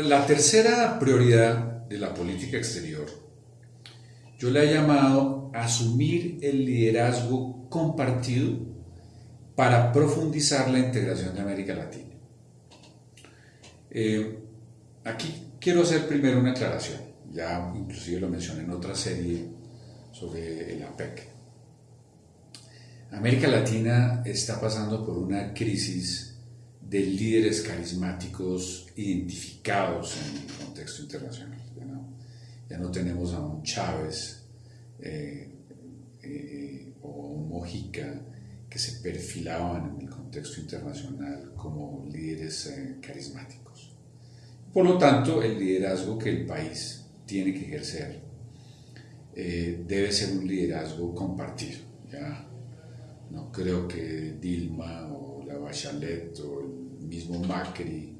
la, tercera prioridad de la política exterior, yo la he llamado asumir el liderazgo compartido para profundizar la integración de América Latina. Eh, aquí quiero hacer primero una aclaración, ya inclusive lo mencioné en otra serie sobre el APEC. América Latina está pasando por una crisis de líderes carismáticos identificados en el contexto internacional. Ya no, tenemos a un Chávez eh, eh, o un Mojica que se perfilaban en el contexto internacional como líderes eh, carismáticos. Por lo tanto, el liderazgo que el país tiene que ejercer debe ser un liderazgo compartido. ¿ya? No creo que Dilma o la Bachelet o el mismo Macri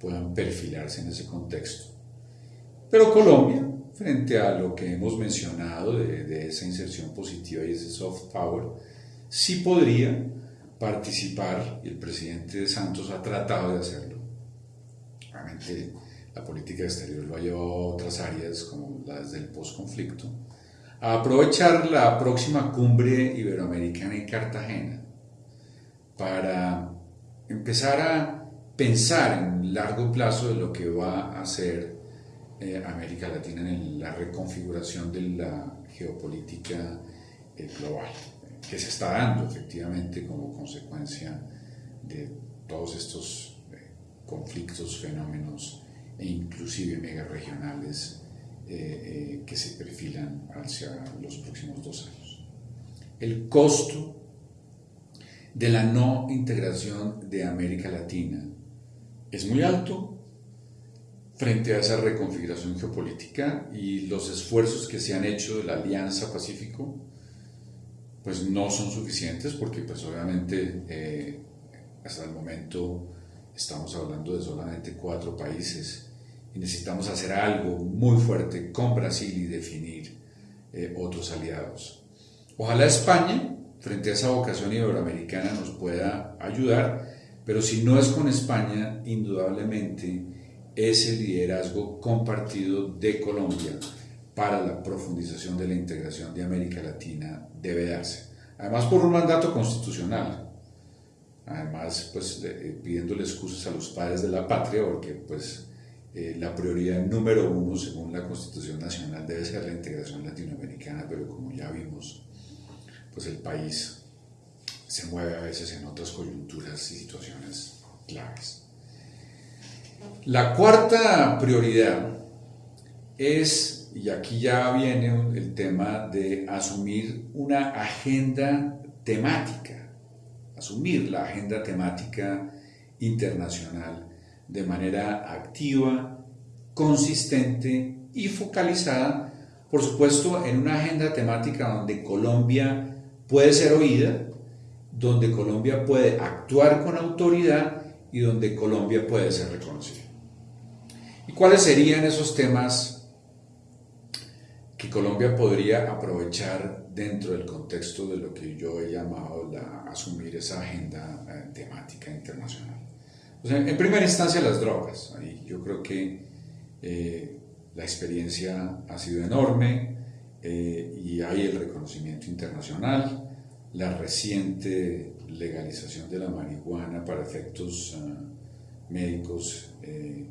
puedan perfilarse en ese contexto. Pero Colombia, frente a lo que hemos mencionado de, esa inserción positiva y ese soft power, sí podría participar, y el presidente Santos ha tratado de hacerlo. Realmente la política exterior lo ha llevado a otras áreas como las del posconflicto, a aprovechar la próxima cumbre iberoamericana en Cartagena para empezar a pensar en largo plazo de lo que va a hacer eh, América Latina en la reconfiguración de la geopolítica eh, global, que se está dando efectivamente como consecuencia de todos estos eh, conflictos, fenómenos e inclusive megaregionales eh, eh, que se perfilan hacia los próximos dos años. El costo de la no integración de América Latina es muy alto frente a esa reconfiguración geopolítica y los esfuerzos que se han hecho de la Alianza Pacífico pues no son suficientes porque pues obviamente eh, hasta el momento estamos hablando de solamente cuatro países y necesitamos hacer algo muy fuerte con Brasil y definir eh, otros aliados. Ojalá España, frente a esa vocación iberoamericana, nos pueda ayudar, pero si no es con España, indudablemente ese liderazgo compartido de Colombia para la profundización de la integración de América Latina debe darse. Además por un mandato constitucional, además pues eh, pidiéndole excusas a los padres de la patria, porque pues eh, la prioridad número uno, según la Constitución Nacional, debe ser la integración latinoamericana, pero como ya vimos, pues el país se mueve a veces en otras coyunturas y situaciones claves. La cuarta prioridad es, y aquí ya viene el tema de asumir una agenda temática, asumir la agenda temática internacional de manera activa, consistente y focalizada, por supuesto, en una agenda temática donde Colombia puede ser oída, donde Colombia puede actuar con autoridad y donde Colombia puede ser reconocida. ¿Y cuáles serían esos temas que Colombia podría aprovechar dentro del contexto de lo que yo he llamado la, asumir esa agenda eh, temática internacional? en primera instancia las drogas. yo creo que eh, la experiencia ha sido enorme eh, y hay el reconocimiento internacional, la reciente legalización de la marihuana para efectos ah, médicos, eh,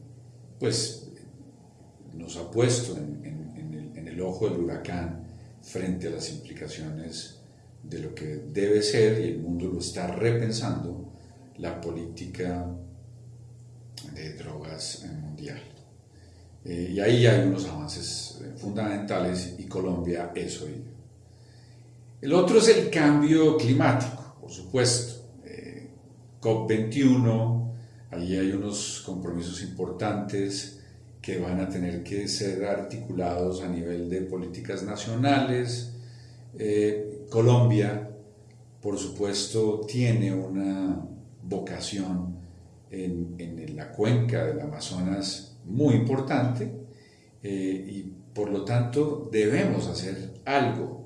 pues nos ha puesto en, en el ojo del huracán frente a las implicaciones de lo que debe ser, y el mundo lo está repensando, la política de drogas mundial. Eh, y ahí hay unos avances eh, fundamentales y Colombia es hoy. El otro es el cambio climático, por supuesto. Eh, COP21, ahí hay unos compromisos importantes que van a tener que ser articulados a nivel de políticas nacionales. Colombia, por supuesto, tiene una vocación en, la cuenca del Amazonas muy importante eh, y por lo tanto debemos hacer algo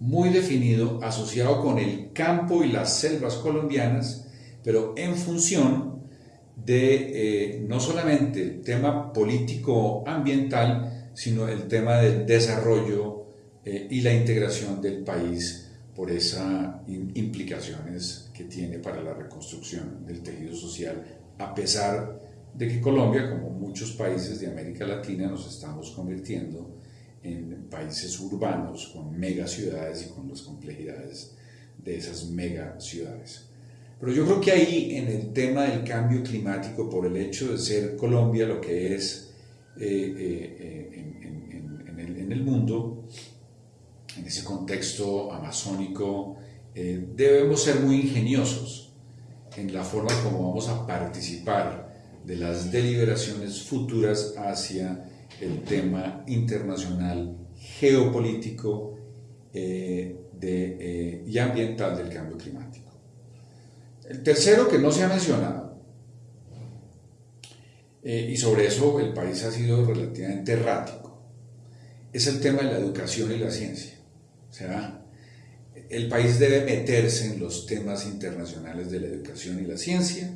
muy definido asociado con el campo y las selvas colombianas, pero en función de eh, no solamente el tema político-ambiental, sino el tema del desarrollo eh, y la integración del país por esas implicaciones que tiene para la reconstrucción del tejido social, a pesar de que Colombia, como muchos países de América Latina, nos estamos convirtiendo en países urbanos con megaciudades y con las complejidades de esas megaciudades. Pero yo creo que ahí en el tema del cambio climático, por el hecho de ser Colombia lo que es eh, eh, eh, en, el, mundo, en ese contexto amazónico, debemos ser muy ingeniosos en la forma como vamos a participar de las deliberaciones futuras hacia el tema internacional geopolítico de, y ambiental del cambio climático. El tercero que no se ha mencionado, eh, y sobre eso el país ha sido relativamente errático, es el tema de la educación y la ciencia. O sea, el país debe meterse en los temas internacionales de la educación y la ciencia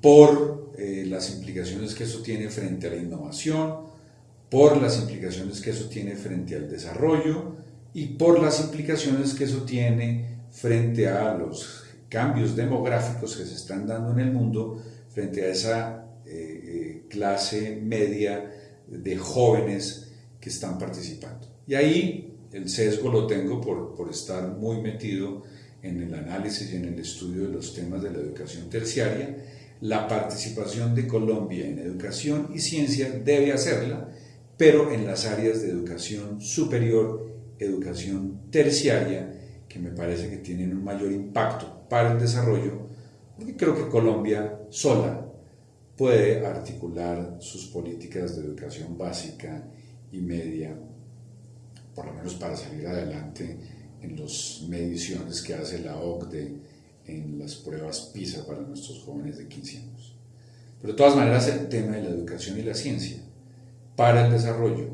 por eh, las implicaciones que eso tiene frente a la innovación, por las implicaciones que eso tiene frente al desarrollo y por las implicaciones que eso tiene frente a los cambios demográficos que se están dando en el mundo frente a esa eh, eh, clase media de jóvenes que están participando. Y ahí el sesgo lo tengo por, por estar muy metido en el análisis y en el estudio de los temas de la educación terciaria. La participación de Colombia en educación y ciencia debe hacerla, pero en las áreas de educación superior, educación terciaria, que me parece que tienen un mayor impacto para el desarrollo, porque creo que Colombia sola puede articular sus políticas de educación básica y media, por lo menos para salir adelante en las mediciones que hace la OCDE en las pruebas PISA para nuestros jóvenes de 15 años. Pero de todas maneras el tema de la educación y la ciencia para el desarrollo,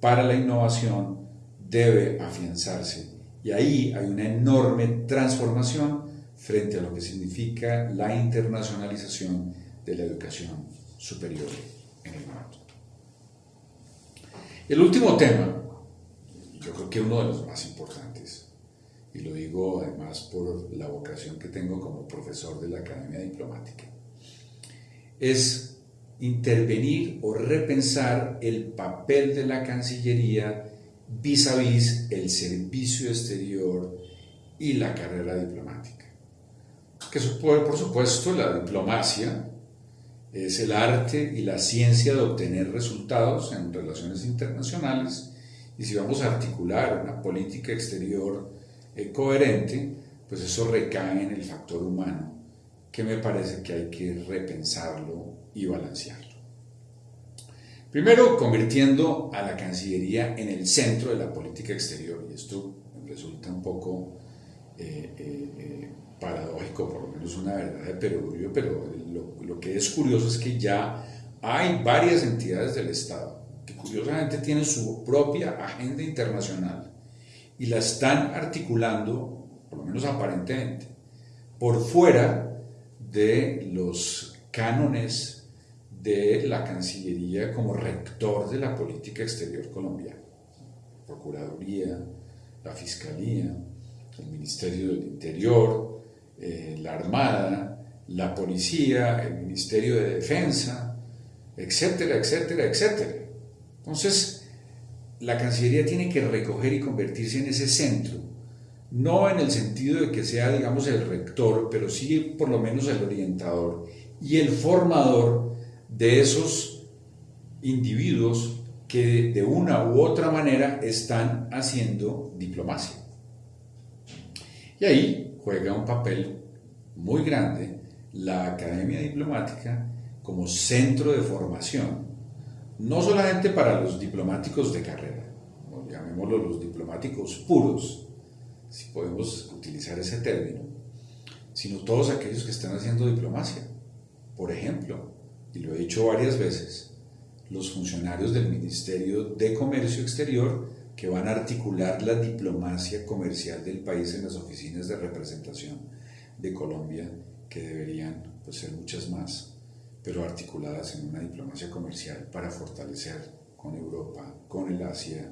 para la innovación, debe afianzarse y ahí hay una enorme transformación frente a lo que significa la internacionalización de la educación superior en el mundo. El último tema, yo creo que uno de los más importantes, y lo digo además por la vocación que tengo como profesor de la Academia Diplomática, es intervenir o repensar el papel de la Cancillería vis a vis el servicio exterior y la carrera diplomática. Que por supuesto, la diplomacia es el arte y la ciencia de obtener resultados en relaciones internacionales y si vamos a articular una política exterior eh, coherente, pues eso recae en el factor humano, que me parece que hay que repensarlo y balancearlo. Primero, convirtiendo a la Cancillería en el centro de la política exterior, y esto resulta un poco eh, eh, eh, paradójico, por lo menos una verdad de perogrullo, pero lo, lo, que es curioso es que ya hay varias entidades del Estado que curiosamente tienen su propia agenda internacional y la están articulando, por lo menos aparentemente, por fuera de los cánones de la Cancillería como rector de la política exterior colombiana. Procuraduría, la Fiscalía, el Ministerio del Interior, eh, la Armada, la Policía, el Ministerio de Defensa, etcétera, etcétera, etcétera. Entonces, la Cancillería tiene que recoger y convertirse en ese centro, no en el sentido de que sea, digamos, el rector, pero sí por lo menos el orientador y el formador de esos individuos que de una u otra manera están haciendo diplomacia. Y ahí juega un papel muy grande la Academia Diplomática como centro de formación, no solamente para los diplomáticos de carrera, llamémoslo los diplomáticos puros, si podemos utilizar ese término, sino todos aquellos que están haciendo diplomacia. Por ejemplo, y lo he dicho varias veces, los funcionarios del Ministerio de Comercio Exterior que van a articular la diplomacia comercial del país en las oficinas de representación de Colombia, que deberían pues, ser muchas más, pero articuladas en una diplomacia comercial para fortalecer con Europa, con el Asia,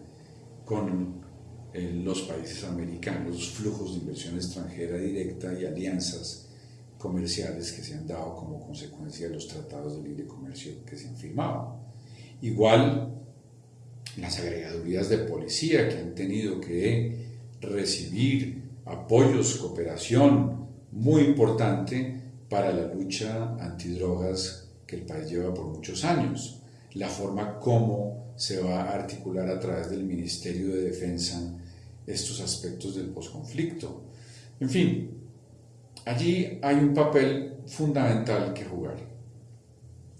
con eh, los países americanos, flujos de inversión extranjera directa y alianzas comerciales que se han dado como consecuencia de los tratados de libre comercio que se han firmado. Igual las agregadurías de policía que han tenido que recibir apoyos, cooperación muy importante para la lucha antidrogas que el país lleva por muchos años. La forma como se va a articular a través del Ministerio de Defensa estos aspectos del posconflicto. En fin, allí hay un papel fundamental que jugar.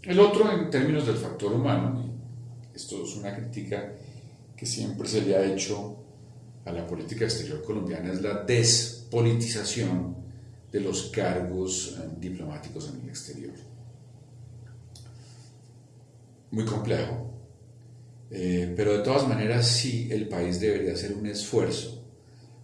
El otro, en términos del factor humano, esto es una crítica que siempre se le ha hecho a la política exterior colombiana, es la despolitización de los cargos eh, diplomáticos en el exterior. Muy complejo, eh, pero de todas maneras sí el país debería hacer un esfuerzo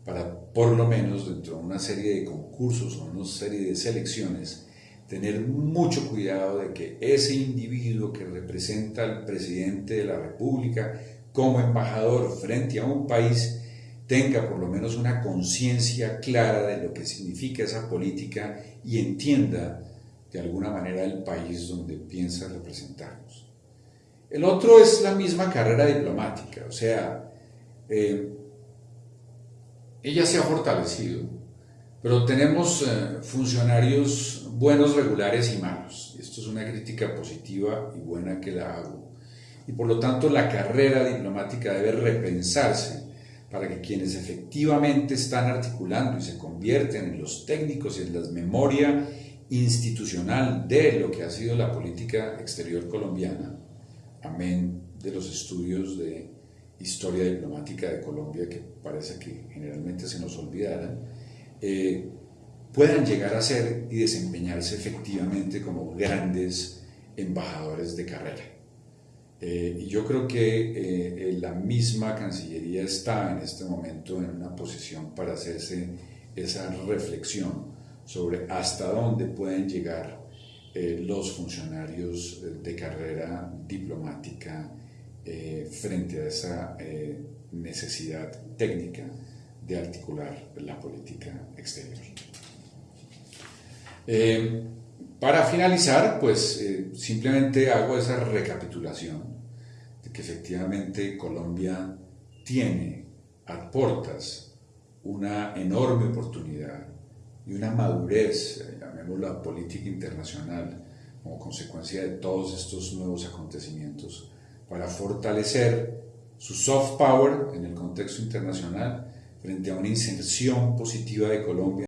para por lo menos dentro de una serie de concursos o una serie de selecciones tener mucho cuidado de que ese individuo que representa al presidente de la República como embajador frente a un país tenga por lo menos una conciencia clara de lo que significa esa política y entienda de alguna manera el país donde piensa representarnos. El otro es la misma carrera diplomática, o sea, eh, ella se ha fortalecido pero tenemos eh, funcionarios buenos, regulares y malos. Esto es una crítica positiva y buena que la hago. Y por lo tanto la carrera diplomática debe repensarse para que quienes efectivamente están articulando y se convierten en los técnicos y en la memoria institucional de lo que ha sido la política exterior colombiana, amén de los estudios de historia diplomática de Colombia que parece que generalmente se nos olvidaran, eh, puedan llegar a ser y desempeñarse efectivamente como grandes embajadores de carrera. Eh, y yo creo que eh, la misma Cancillería está en este momento en una posición para hacerse esa reflexión sobre hasta dónde pueden llegar los funcionarios de carrera diplomática frente a esa necesidad técnica de articular la política exterior. Eh, para finalizar, pues eh, simplemente hago esa recapitulación de que efectivamente Colombia tiene a portas una enorme oportunidad y una madurez, eh, llamémosla política internacional, como consecuencia de todos estos nuevos acontecimientos, para fortalecer su soft power en el contexto internacional frente a una inserción positiva de Colombia